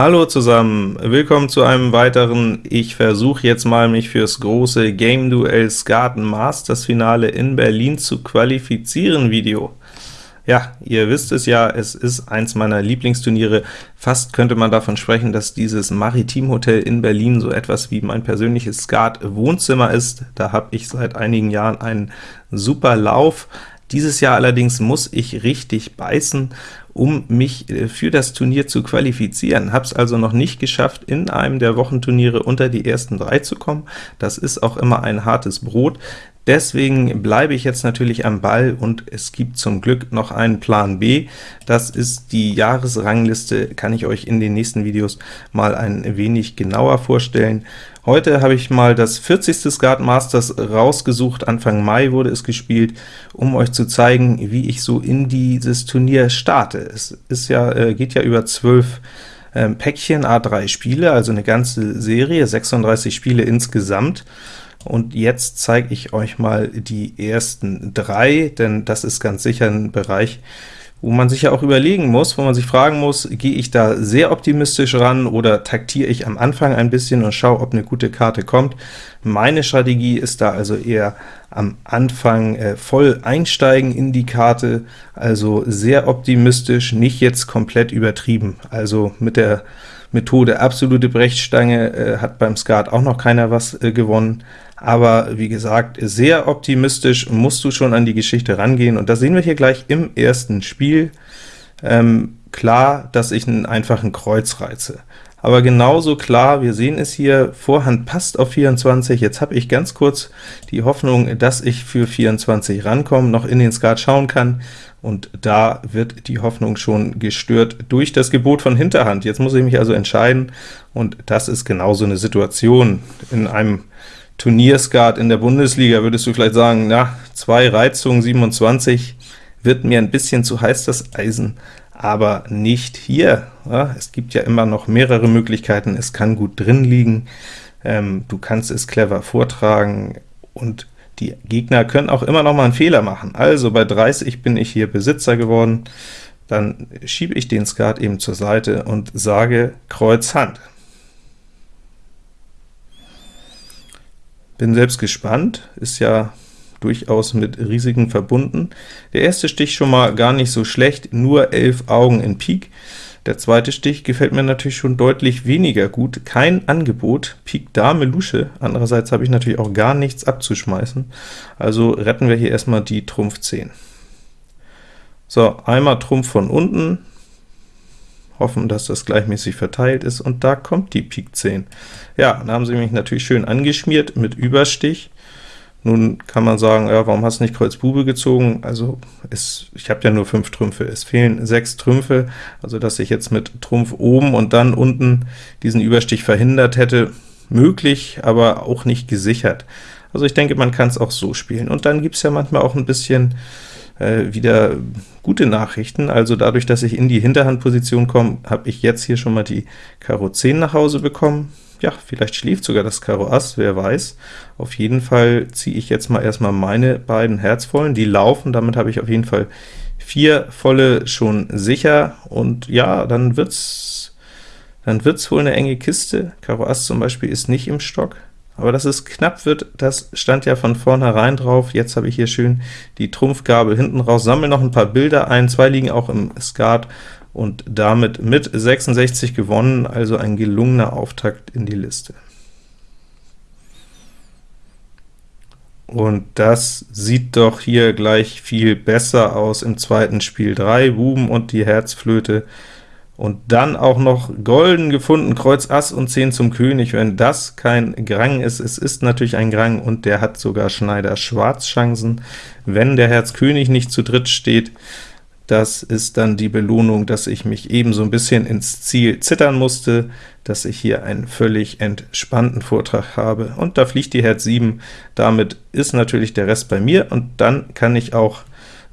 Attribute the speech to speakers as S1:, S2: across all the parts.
S1: Hallo zusammen, willkommen zu einem weiteren Ich versuche jetzt mal, mich fürs große Game Duel Skaten Masters Finale in Berlin zu qualifizieren Video. Ja, ihr wisst es ja, es ist eins meiner Lieblingsturniere. Fast könnte man davon sprechen, dass dieses Maritim Hotel in Berlin so etwas wie mein persönliches Skat-Wohnzimmer ist. Da habe ich seit einigen Jahren einen super Lauf. Dieses Jahr allerdings muss ich richtig beißen, um mich äh, für das Turnier zu qualifizieren. Habe es also noch nicht geschafft, in einem der Wochenturniere unter die ersten drei zu kommen. Das ist auch immer ein hartes Brot. Deswegen bleibe ich jetzt natürlich am Ball, und es gibt zum Glück noch einen Plan B. Das ist die Jahresrangliste, kann ich euch in den nächsten Videos mal ein wenig genauer vorstellen. Heute habe ich mal das 40. Skat Masters rausgesucht, Anfang Mai wurde es gespielt, um euch zu zeigen, wie ich so in dieses Turnier starte. Es ist ja, äh, geht ja über 12 ähm, Päckchen, A3 Spiele, also eine ganze Serie, 36 Spiele insgesamt. Und jetzt zeige ich euch mal die ersten drei, denn das ist ganz sicher ein Bereich, wo man sich ja auch überlegen muss, wo man sich fragen muss, gehe ich da sehr optimistisch ran oder taktiere ich am Anfang ein bisschen und schaue, ob eine gute Karte kommt. Meine Strategie ist da also eher am Anfang äh, voll einsteigen in die Karte, also sehr optimistisch, nicht jetzt komplett übertrieben. Also mit der Methode absolute Brechstange äh, hat beim Skat auch noch keiner was äh, gewonnen, aber wie gesagt, sehr optimistisch musst du schon an die Geschichte rangehen, und das sehen wir hier gleich im ersten Spiel. Ähm, klar, dass ich einen einfachen Kreuz reize aber genauso klar, wir sehen es hier, Vorhand passt auf 24, jetzt habe ich ganz kurz die Hoffnung, dass ich für 24 rankomme, noch in den Skat schauen kann, und da wird die Hoffnung schon gestört durch das Gebot von Hinterhand. Jetzt muss ich mich also entscheiden, und das ist genau so eine Situation. In einem Turnierskat in der Bundesliga würdest du vielleicht sagen, na, zwei Reizungen, 27, wird mir ein bisschen zu heiß das Eisen, aber nicht hier. Ja, es gibt ja immer noch mehrere Möglichkeiten, es kann gut drin liegen, ähm, du kannst es clever vortragen, und die Gegner können auch immer noch mal einen Fehler machen. Also bei 30 bin ich hier Besitzer geworden, dann schiebe ich den Skat eben zur Seite und sage Kreuz Hand. Bin selbst gespannt, ist ja durchaus mit Risiken verbunden. Der erste Stich schon mal gar nicht so schlecht, nur 11 Augen in Pik. Der zweite Stich gefällt mir natürlich schon deutlich weniger gut. Kein Angebot, Pik Dame Lusche. Andererseits habe ich natürlich auch gar nichts abzuschmeißen. Also retten wir hier erstmal die Trumpf 10. So, einmal Trumpf von unten, hoffen, dass das gleichmäßig verteilt ist, und da kommt die Pik 10. Ja, dann haben sie mich natürlich schön angeschmiert mit Überstich. Nun kann man sagen, ja, warum hast du nicht Kreuz Bube gezogen? Also es, ich habe ja nur fünf Trümpfe, es fehlen sechs Trümpfe, also dass ich jetzt mit Trumpf oben und dann unten diesen Überstich verhindert hätte, möglich, aber auch nicht gesichert. Also ich denke, man kann es auch so spielen. Und dann gibt es ja manchmal auch ein bisschen äh, wieder gute Nachrichten. Also dadurch, dass ich in die Hinterhandposition komme, habe ich jetzt hier schon mal die Karo 10 nach Hause bekommen ja, vielleicht schläft sogar das Karo Ass, wer weiß. Auf jeden Fall ziehe ich jetzt mal erstmal meine beiden Herzvollen, die laufen, damit habe ich auf jeden Fall vier volle schon sicher, und ja, dann wird's dann wird's wohl eine enge Kiste. Karo Ass zum Beispiel ist nicht im Stock, aber dass es knapp wird, das stand ja von vornherein drauf. Jetzt habe ich hier schön die Trumpfgabel hinten raus, sammle noch ein paar Bilder ein, zwei liegen auch im Skat, und damit mit 66 gewonnen, also ein gelungener Auftakt in die Liste. Und das sieht doch hier gleich viel besser aus im zweiten Spiel. Drei Buben und die Herzflöte, und dann auch noch golden gefunden, Kreuz Ass und 10 zum König. Wenn das kein Grang ist, es ist natürlich ein Grang, und der hat sogar Schneider Schwarz Chancen. Wenn der Herz König nicht zu dritt steht, das ist dann die Belohnung, dass ich mich eben so ein bisschen ins Ziel zittern musste, dass ich hier einen völlig entspannten Vortrag habe. Und da fliegt die Herz 7, damit ist natürlich der Rest bei mir, und dann kann ich auch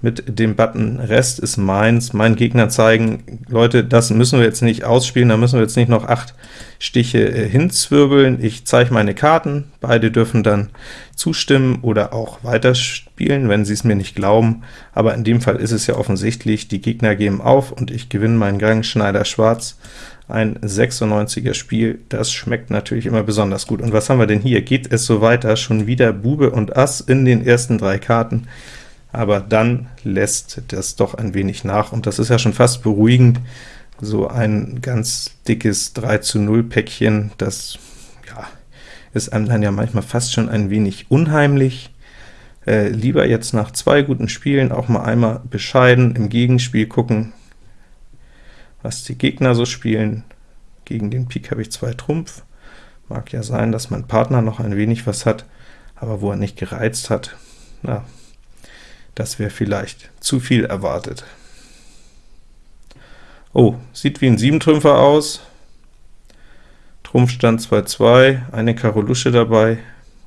S1: mit dem Button Rest ist meins, meinen Gegner zeigen, Leute, das müssen wir jetzt nicht ausspielen, da müssen wir jetzt nicht noch acht Stiche äh, hinzwirbeln. Ich zeige meine Karten, beide dürfen dann zustimmen oder auch weiterspielen, wenn sie es mir nicht glauben, aber in dem Fall ist es ja offensichtlich, die Gegner geben auf und ich gewinne meinen Gang Schneider Schwarz. ein 96er Spiel, das schmeckt natürlich immer besonders gut. Und was haben wir denn hier? Geht es so weiter? Schon wieder Bube und Ass in den ersten drei Karten, aber dann lässt das doch ein wenig nach, und das ist ja schon fast beruhigend. So ein ganz dickes 3 zu 0 Päckchen, das ja, ist einem dann ja manchmal fast schon ein wenig unheimlich. Äh, lieber jetzt nach zwei guten Spielen auch mal einmal bescheiden im Gegenspiel gucken, was die Gegner so spielen. Gegen den Pik habe ich zwei Trumpf. Mag ja sein, dass mein Partner noch ein wenig was hat, aber wo er nicht gereizt hat, na, das wäre vielleicht zu viel erwartet. Oh, sieht wie ein Siebentrümpfer aus. Trumpfstand 2-2, eine Karo Lusche dabei,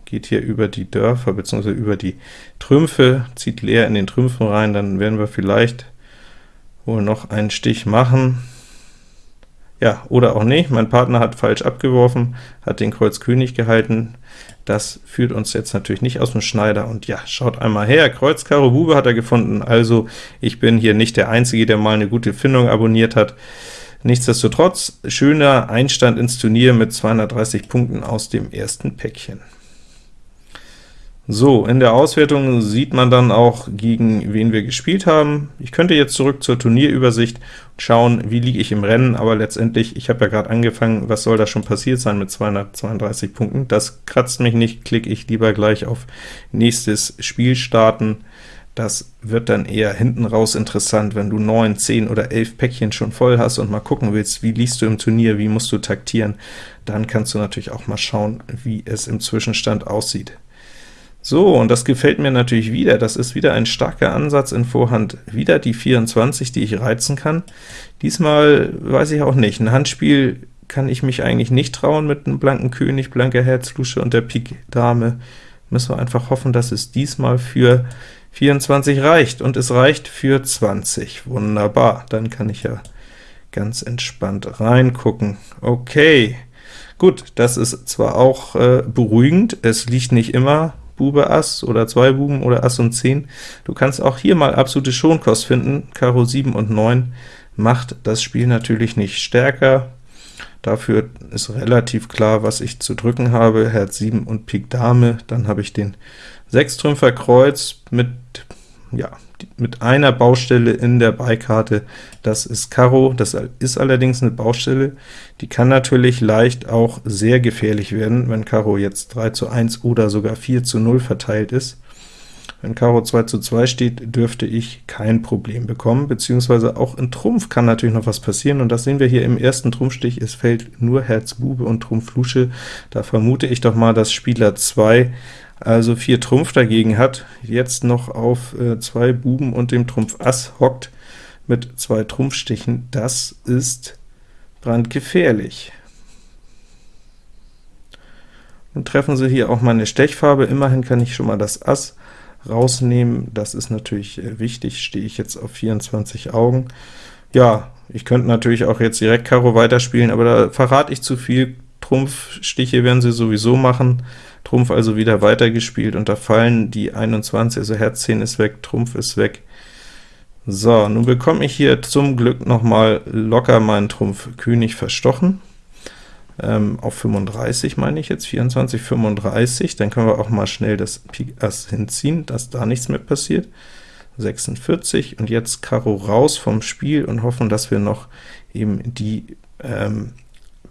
S1: geht hier über die Dörfer bzw. über die Trümpfe, zieht leer in den Trümpfen rein, dann werden wir vielleicht wohl noch einen Stich machen. Ja, oder auch nicht, mein Partner hat falsch abgeworfen, hat den Kreuz König gehalten, das führt uns jetzt natürlich nicht aus dem Schneider, und ja, schaut einmal her, Kreuz Karo Bube hat er gefunden, also ich bin hier nicht der Einzige, der mal eine gute Findung abonniert hat. Nichtsdestotrotz, schöner Einstand ins Turnier mit 230 Punkten aus dem ersten Päckchen. So, in der Auswertung sieht man dann auch, gegen wen wir gespielt haben. Ich könnte jetzt zurück zur Turnierübersicht schauen, wie liege ich im Rennen, aber letztendlich, ich habe ja gerade angefangen, was soll da schon passiert sein mit 232 Punkten? Das kratzt mich nicht, klicke ich lieber gleich auf nächstes Spiel starten. Das wird dann eher hinten raus interessant, wenn du 9, 10 oder 11 Päckchen schon voll hast und mal gucken willst, wie liegst du im Turnier, wie musst du taktieren, dann kannst du natürlich auch mal schauen, wie es im Zwischenstand aussieht. So, und das gefällt mir natürlich wieder. Das ist wieder ein starker Ansatz in Vorhand. Wieder die 24, die ich reizen kann. Diesmal weiß ich auch nicht. Ein Handspiel kann ich mich eigentlich nicht trauen mit einem blanken König, blanker Herz, Lusche und der Pik Dame. Müssen wir einfach hoffen, dass es diesmal für 24 reicht, und es reicht für 20. Wunderbar, dann kann ich ja ganz entspannt reingucken. Okay, gut, das ist zwar auch äh, beruhigend, es liegt nicht immer Bube Ass oder zwei Buben oder Ass und 10. Du kannst auch hier mal absolute Schonkost finden, Karo 7 und 9 macht das Spiel natürlich nicht stärker. Dafür ist relativ klar, was ich zu drücken habe, Herz 7 und Pik Dame, dann habe ich den Sechstrümpfer Kreuz mit ja, mit einer Baustelle in der Beikarte, das ist Karo, das ist allerdings eine Baustelle, die kann natürlich leicht auch sehr gefährlich werden, wenn Karo jetzt 3 zu 1 oder sogar 4 zu 0 verteilt ist. Wenn Karo 2 zu 2 steht, dürfte ich kein Problem bekommen, beziehungsweise auch in Trumpf kann natürlich noch was passieren, und das sehen wir hier im ersten Trumpfstich, es fällt nur Herz Bube und Trumpf Lusche, da vermute ich doch mal, dass Spieler 2 also 4 Trumpf dagegen hat, jetzt noch auf äh, zwei Buben und dem Trumpf Ass hockt mit zwei Trumpfstichen, das ist brandgefährlich. Nun treffen sie hier auch meine Stechfarbe, immerhin kann ich schon mal das Ass rausnehmen, das ist natürlich äh, wichtig, stehe ich jetzt auf 24 Augen. Ja, ich könnte natürlich auch jetzt direkt Karo weiterspielen, aber da verrate ich zu viel, Trumpfstiche werden sie sowieso machen, Trumpf also wieder weitergespielt, und da fallen die 21, also Herz 10 ist weg, Trumpf ist weg. So, nun bekomme ich hier zum Glück noch mal locker meinen Trumpf König verstochen, ähm, auf 35 meine ich jetzt, 24, 35, dann können wir auch mal schnell das Pik Ass hinziehen, dass da nichts mehr passiert. 46, und jetzt Karo raus vom Spiel und hoffen, dass wir noch eben die ähm,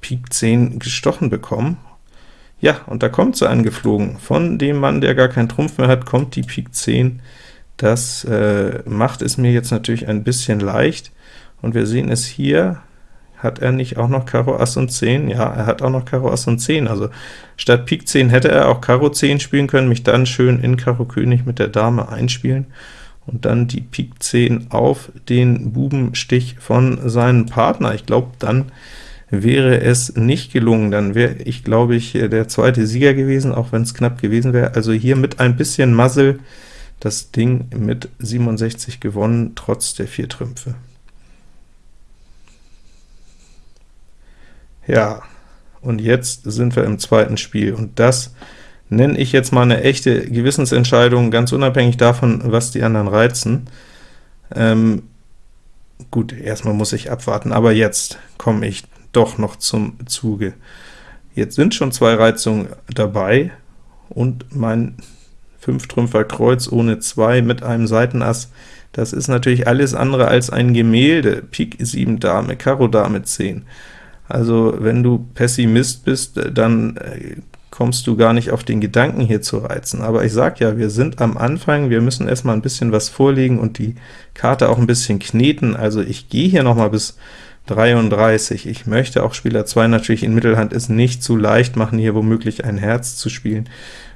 S1: Pik 10 gestochen bekommen. Ja, und da kommt sie angeflogen. Von dem Mann, der gar keinen Trumpf mehr hat, kommt die Pik 10. Das äh, macht es mir jetzt natürlich ein bisschen leicht, und wir sehen es hier, hat er nicht auch noch Karo Ass und 10? Ja, er hat auch noch Karo Ass und 10, also statt Pik 10 hätte er auch Karo 10 spielen können, mich dann schön in Karo König mit der Dame einspielen, und dann die Pik 10 auf den Bubenstich von seinem Partner. Ich glaube, dann wäre es nicht gelungen, dann wäre ich, glaube ich, der zweite Sieger gewesen, auch wenn es knapp gewesen wäre. Also hier mit ein bisschen Muzzle das Ding mit 67 gewonnen, trotz der vier Trümpfe. Ja, und jetzt sind wir im zweiten Spiel, und das nenne ich jetzt mal eine echte Gewissensentscheidung, ganz unabhängig davon, was die anderen reizen. Ähm, gut, erstmal muss ich abwarten, aber jetzt komme ich doch noch zum Zuge. Jetzt sind schon zwei Reizungen dabei, und mein 5-Trümpfer Kreuz ohne 2 mit einem Seitenass, das ist natürlich alles andere als ein Gemälde. Pik 7 Dame, Karo Dame 10. Also wenn du Pessimist bist, dann äh, kommst du gar nicht auf den Gedanken, hier zu reizen. Aber ich sag ja, wir sind am Anfang, wir müssen erstmal ein bisschen was vorlegen und die Karte auch ein bisschen kneten. Also ich gehe hier noch mal bis 33. Ich möchte auch Spieler 2 natürlich in Mittelhand es nicht zu leicht machen, hier womöglich ein Herz zu spielen.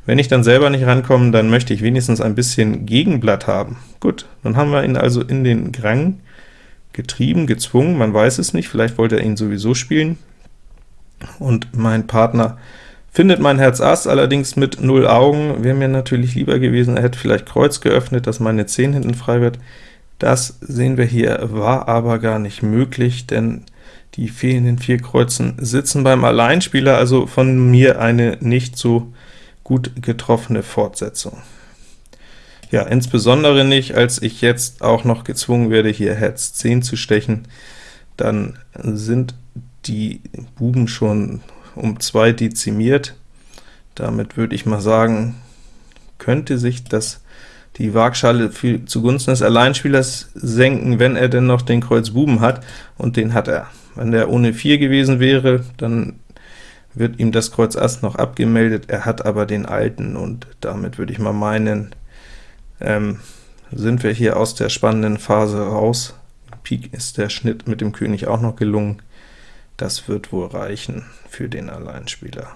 S1: Wenn ich dann selber nicht rankomme, dann möchte ich wenigstens ein bisschen Gegenblatt haben. Gut, dann haben wir ihn also in den Grang getrieben, gezwungen, man weiß es nicht, vielleicht wollte er ihn sowieso spielen, und mein Partner findet mein Herz Ass, allerdings mit 0 Augen, wäre mir natürlich lieber gewesen, er hätte vielleicht Kreuz geöffnet, dass meine 10 hinten frei wird. Das sehen wir hier, war aber gar nicht möglich, denn die fehlenden vier Kreuzen sitzen beim Alleinspieler, also von mir eine nicht so gut getroffene Fortsetzung. Ja, insbesondere nicht, als ich jetzt auch noch gezwungen werde, hier Herz 10 zu stechen, dann sind die Buben schon um 2 dezimiert. Damit würde ich mal sagen, könnte sich das die Waagschale für, zugunsten des Alleinspielers senken, wenn er denn noch den Kreuz Buben hat, und den hat er. Wenn der ohne 4 gewesen wäre, dann wird ihm das Kreuz Ass noch abgemeldet, er hat aber den alten, und damit würde ich mal meinen, ähm, sind wir hier aus der spannenden Phase raus. Pik ist der Schnitt mit dem König auch noch gelungen. Das wird wohl reichen für den Alleinspieler.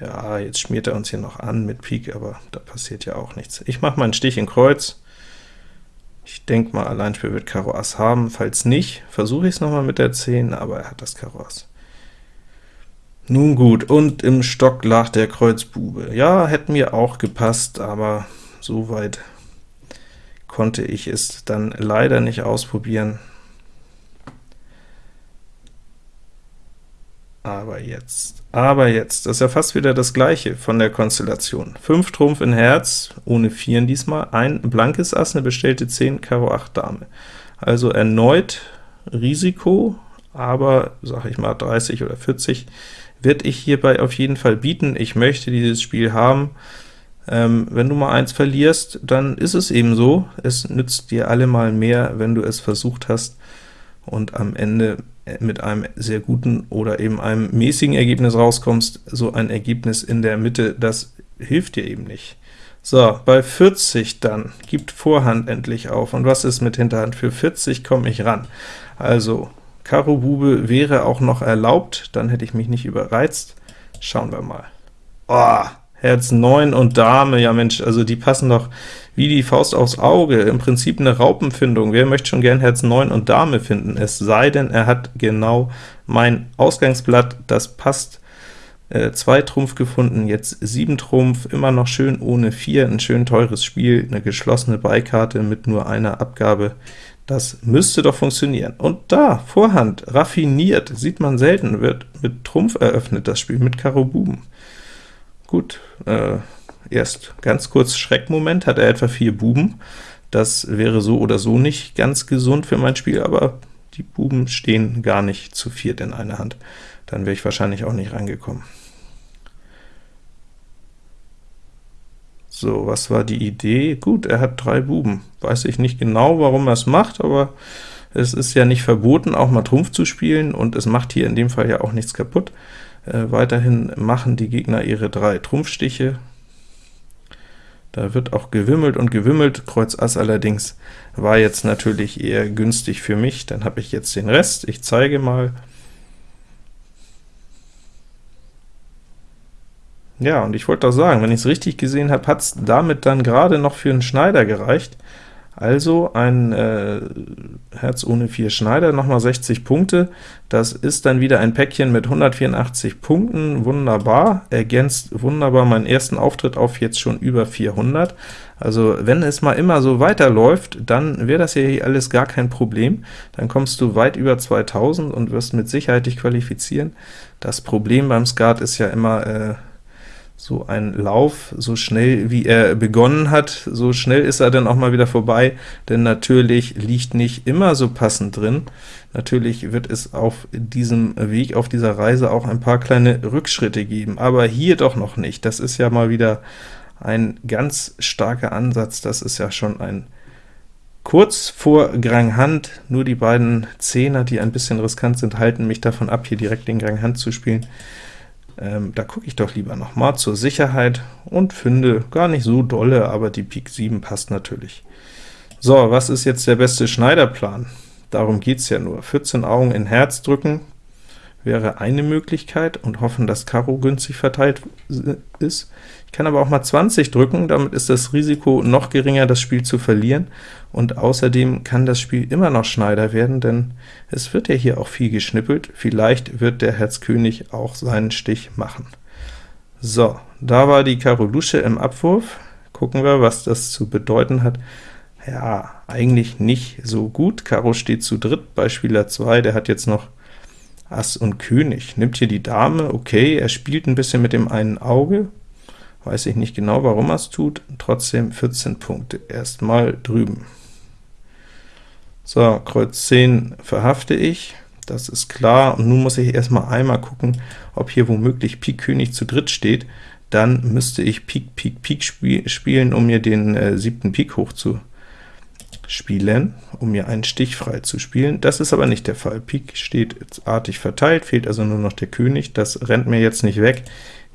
S1: Ja, jetzt schmiert er uns hier noch an mit Pik, aber da passiert ja auch nichts. Ich mache meinen Stich in Kreuz. Ich denke mal, Alleinspiel wird Karo Ass haben. Falls nicht, versuche ich es nochmal mit der 10, aber er hat das Karo Ass. Nun gut, und im Stock lag der Kreuz Bube. Ja, hätte mir auch gepasst, aber so weit konnte ich es dann leider nicht ausprobieren. Aber jetzt, aber jetzt, das ist ja fast wieder das gleiche von der Konstellation. 5 Trumpf in Herz, ohne Vieren diesmal, ein blankes Ass, eine bestellte 10, Karo 8 Dame. Also erneut Risiko, aber, sag ich mal, 30 oder 40 wird ich hierbei auf jeden Fall bieten. Ich möchte dieses Spiel haben. Ähm, wenn du mal eins verlierst, dann ist es eben so. Es nützt dir allemal mehr, wenn du es versucht hast, und am Ende mit einem sehr guten oder eben einem mäßigen Ergebnis rauskommst, so ein Ergebnis in der Mitte, das hilft dir eben nicht. So, bei 40 dann, gibt Vorhand endlich auf. Und was ist mit Hinterhand? Für 40 komme ich ran. Also, Karo Bube wäre auch noch erlaubt, dann hätte ich mich nicht überreizt. Schauen wir mal. Oh, Herz 9 und Dame, ja Mensch, also die passen doch wie die Faust aufs Auge, im Prinzip eine Raupenfindung. Wer möchte schon gern Herz 9 und Dame finden? Es sei denn, er hat genau mein Ausgangsblatt, das passt. Äh, zwei Trumpf gefunden, jetzt 7 Trumpf, immer noch schön ohne 4, ein schön teures Spiel, eine geschlossene Beikarte mit nur einer Abgabe. Das müsste doch funktionieren. Und da, Vorhand, raffiniert, sieht man selten, wird mit Trumpf eröffnet, das Spiel mit Karo Buben. Gut, äh, erst ganz kurz Schreckmoment, hat er etwa vier Buben. Das wäre so oder so nicht ganz gesund für mein Spiel, aber die Buben stehen gar nicht zu viert in einer Hand. Dann wäre ich wahrscheinlich auch nicht reingekommen. So, was war die Idee? Gut, er hat drei Buben. Weiß ich nicht genau, warum er es macht, aber es ist ja nicht verboten, auch mal Trumpf zu spielen, und es macht hier in dem Fall ja auch nichts kaputt. Äh, weiterhin machen die Gegner ihre drei Trumpfstiche. Da wird auch gewimmelt und gewimmelt. Kreuz Ass allerdings war jetzt natürlich eher günstig für mich. Dann habe ich jetzt den Rest. Ich zeige mal. Ja, und ich wollte doch sagen, wenn ich es richtig gesehen habe, hat es damit dann gerade noch für einen Schneider gereicht. Also ein äh, Herz ohne 4 Schneider, nochmal 60 Punkte. Das ist dann wieder ein Päckchen mit 184 Punkten, wunderbar, ergänzt wunderbar meinen ersten Auftritt auf jetzt schon über 400. Also wenn es mal immer so weiterläuft, dann wäre das hier alles gar kein Problem. Dann kommst du weit über 2000 und wirst mit Sicherheit dich qualifizieren. Das Problem beim Skat ist ja immer, äh, so ein Lauf, so schnell wie er begonnen hat, so schnell ist er dann auch mal wieder vorbei, denn natürlich liegt nicht immer so passend drin. Natürlich wird es auf diesem Weg, auf dieser Reise auch ein paar kleine Rückschritte geben, aber hier doch noch nicht. Das ist ja mal wieder ein ganz starker Ansatz, das ist ja schon ein kurz vor Grand Hand, nur die beiden Zehner, die ein bisschen riskant sind, halten mich davon ab, hier direkt den Grand Hand zu spielen. Ähm, da gucke ich doch lieber noch mal zur Sicherheit und finde gar nicht so dolle, aber die Pik 7 passt natürlich. So, was ist jetzt der beste Schneiderplan? Darum geht es ja nur. 14 Augen in Herz drücken wäre eine Möglichkeit und hoffen, dass Karo günstig verteilt ist. Ich kann aber auch mal 20 drücken, damit ist das Risiko noch geringer, das Spiel zu verlieren, und außerdem kann das Spiel immer noch Schneider werden, denn es wird ja hier auch viel geschnippelt. Vielleicht wird der Herz König auch seinen Stich machen. So, da war die Karo Lusche im Abwurf. Gucken wir, was das zu bedeuten hat. Ja, eigentlich nicht so gut. Karo steht zu dritt bei Spieler 2, der hat jetzt noch Ass und König. Nimmt hier die Dame, okay, er spielt ein bisschen mit dem einen Auge, weiß ich nicht genau, warum er es tut, trotzdem 14 Punkte, erstmal drüben. So, Kreuz 10 verhafte ich, das ist klar, und nun muss ich erstmal einmal gucken, ob hier womöglich Pik König zu dritt steht, dann müsste ich Pik, Pik, Pik spiel spielen, um mir den äh, siebten Pik hoch zu spielen, um mir einen Stich frei zu spielen. Das ist aber nicht der Fall. Pik steht artig verteilt, fehlt also nur noch der König. Das rennt mir jetzt nicht weg.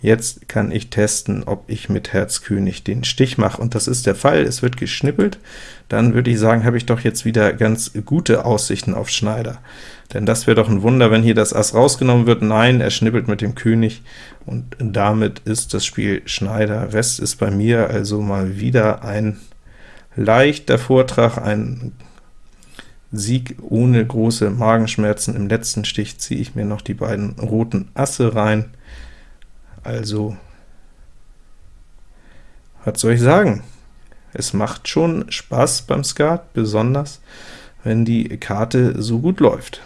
S1: Jetzt kann ich testen, ob ich mit Herz König den Stich mache, und das ist der Fall. Es wird geschnippelt. Dann würde ich sagen, habe ich doch jetzt wieder ganz gute Aussichten auf Schneider. Denn das wäre doch ein Wunder, wenn hier das Ass rausgenommen wird. Nein, er schnippelt mit dem König, und damit ist das Spiel Schneider. Rest ist bei mir also mal wieder ein leichter Vortrag, ein Sieg ohne große Magenschmerzen. Im letzten Stich ziehe ich mir noch die beiden roten Asse rein. Also, was soll ich sagen? Es macht schon Spaß beim Skat, besonders wenn die Karte so gut läuft.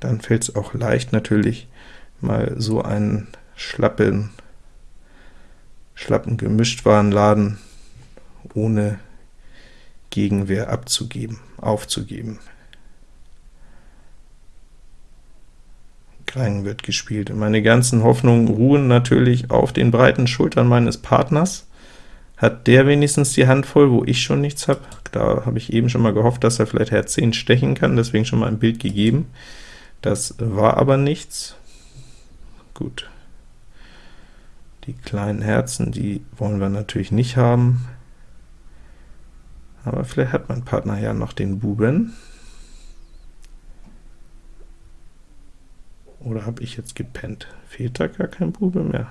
S1: Dann fällt es auch leicht, natürlich mal so einen schlappen, schlappen Gemischtwarenladen ohne Gegenwehr abzugeben, aufzugeben. Krang wird gespielt. Meine ganzen Hoffnungen ruhen natürlich auf den breiten Schultern meines Partners. Hat der wenigstens die Hand voll, wo ich schon nichts habe? Da habe ich eben schon mal gehofft, dass er vielleicht Herz 10 stechen kann, deswegen schon mal ein Bild gegeben. Das war aber nichts. Gut. Die kleinen Herzen, die wollen wir natürlich nicht haben, aber vielleicht hat mein Partner ja noch den Buben. Oder habe ich jetzt gepennt? Fehlt da gar kein Bube mehr?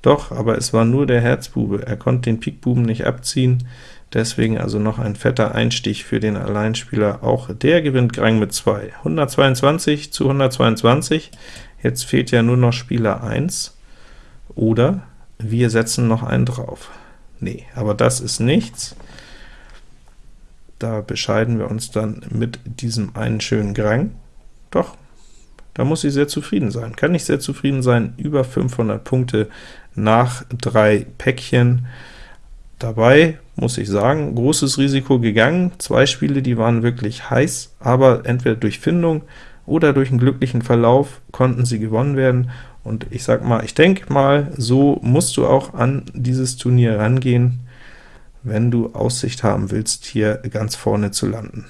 S1: Doch, aber es war nur der Herzbube. Er konnte den Pikbuben nicht abziehen, deswegen also noch ein fetter Einstich für den Alleinspieler. Auch der gewinnt Grang mit 2. 122 zu 122. Jetzt fehlt ja nur noch Spieler 1. Oder wir setzen noch einen drauf. Nee, aber das ist nichts. Da bescheiden wir uns dann mit diesem einen schönen Grang. Doch, da muss ich sehr zufrieden sein. Kann ich sehr zufrieden sein, über 500 Punkte nach drei Päckchen. Dabei muss ich sagen, großes Risiko gegangen. Zwei Spiele, die waren wirklich heiß, aber entweder durch Findung oder durch einen glücklichen Verlauf konnten sie gewonnen werden. Und ich sag mal, ich denke mal, so musst du auch an dieses Turnier rangehen, wenn du Aussicht haben willst, hier ganz vorne zu landen.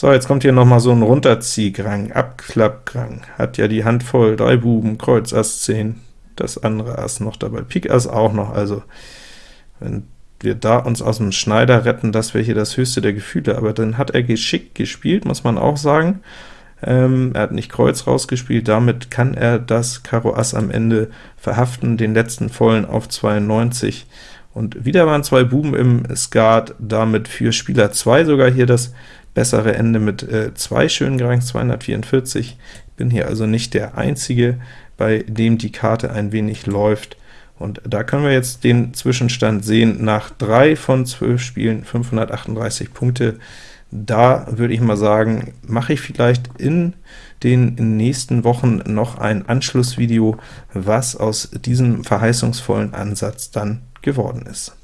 S1: So, jetzt kommt hier noch mal so ein Runterziehgrang, Abklappgrang, hat ja die Hand voll, drei Buben, Kreuz, Ass 10, das andere Ass noch dabei, Pik Ass auch noch, also wenn wir da uns aus dem Schneider retten, das wäre hier das höchste der Gefühle, aber dann hat er geschickt gespielt, muss man auch sagen. Ähm, er hat nicht Kreuz rausgespielt, damit kann er das Karo Ass am Ende verhaften, den letzten vollen auf 92, und wieder waren zwei Buben im Skat, damit für Spieler 2 sogar hier das bessere Ende mit äh, zwei schönen Grangs, 244. Ich bin hier also nicht der Einzige, bei dem die Karte ein wenig läuft. Und da können wir jetzt den Zwischenstand sehen, nach drei von zwölf Spielen 538 Punkte. Da würde ich mal sagen, mache ich vielleicht in den nächsten Wochen noch ein Anschlussvideo, was aus diesem verheißungsvollen Ansatz dann geworden ist.